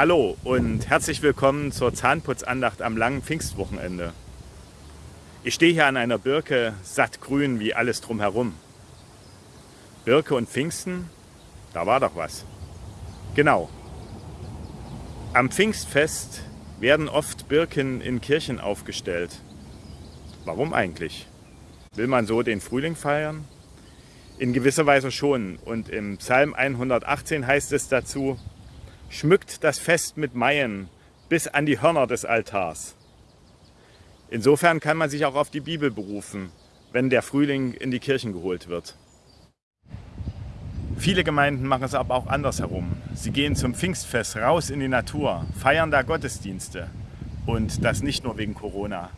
Hallo und herzlich willkommen zur Zahnputzandacht am langen Pfingstwochenende. Ich stehe hier an einer Birke, sattgrün wie alles drumherum. Birke und Pfingsten, da war doch was. Genau. Am Pfingstfest werden oft Birken in Kirchen aufgestellt. Warum eigentlich? Will man so den Frühling feiern? In gewisser Weise schon. Und im Psalm 118 heißt es dazu, schmückt das Fest mit Maien bis an die Hörner des Altars. Insofern kann man sich auch auf die Bibel berufen, wenn der Frühling in die Kirchen geholt wird. Viele Gemeinden machen es aber auch andersherum. Sie gehen zum Pfingstfest raus in die Natur, feiern da Gottesdienste. Und das nicht nur wegen Corona.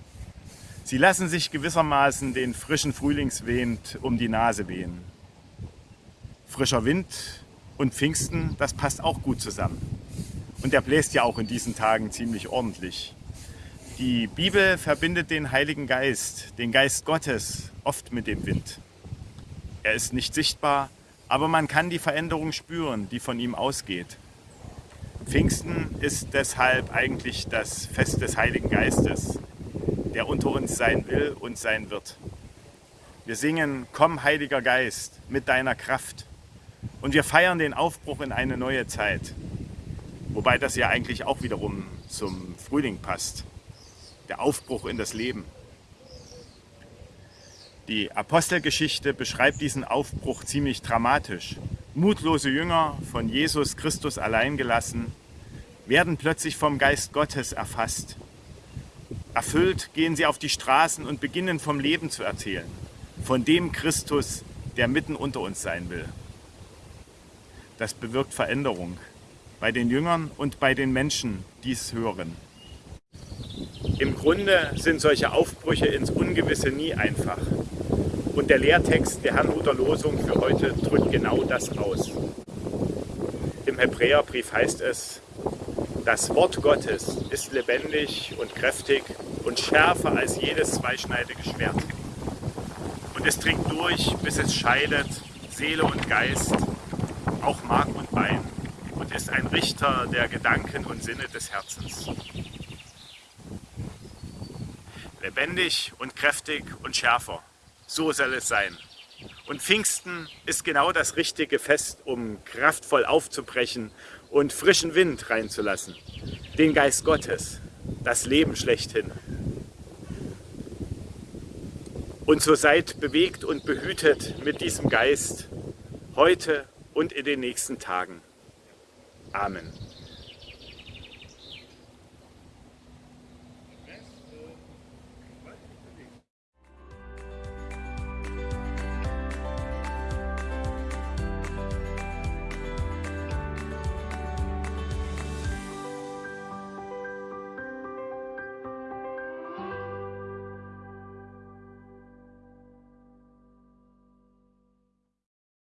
Sie lassen sich gewissermaßen den frischen Frühlingswind um die Nase wehen. Frischer Wind und Pfingsten, das passt auch gut zusammen. Und der bläst ja auch in diesen Tagen ziemlich ordentlich. Die Bibel verbindet den Heiligen Geist, den Geist Gottes, oft mit dem Wind. Er ist nicht sichtbar, aber man kann die Veränderung spüren, die von ihm ausgeht. Pfingsten ist deshalb eigentlich das Fest des Heiligen Geistes, der unter uns sein will und sein wird. Wir singen, komm Heiliger Geist mit deiner Kraft. Und wir feiern den Aufbruch in eine neue Zeit. Wobei das ja eigentlich auch wiederum zum Frühling passt. Der Aufbruch in das Leben. Die Apostelgeschichte beschreibt diesen Aufbruch ziemlich dramatisch. Mutlose Jünger, von Jesus Christus allein gelassen, werden plötzlich vom Geist Gottes erfasst. Erfüllt gehen sie auf die Straßen und beginnen vom Leben zu erzählen, von dem Christus, der mitten unter uns sein will das bewirkt Veränderung bei den Jüngern und bei den Menschen, die es hören. Im Grunde sind solche Aufbrüche ins Ungewisse nie einfach. Und der Lehrtext der Herrnhuter Losung für heute drückt genau das aus. Im Hebräerbrief heißt es, das Wort Gottes ist lebendig und kräftig und schärfer als jedes zweischneidige Schwert. Und es dringt durch, bis es scheidet Seele und Geist, auch Mark und Bein und ist ein Richter der Gedanken und Sinne des Herzens. Lebendig und kräftig und schärfer, so soll es sein. Und Pfingsten ist genau das richtige Fest, um kraftvoll aufzubrechen und frischen Wind reinzulassen. Den Geist Gottes, das Leben schlechthin. Und so seid bewegt und behütet mit diesem Geist heute und in den nächsten Tagen. Amen.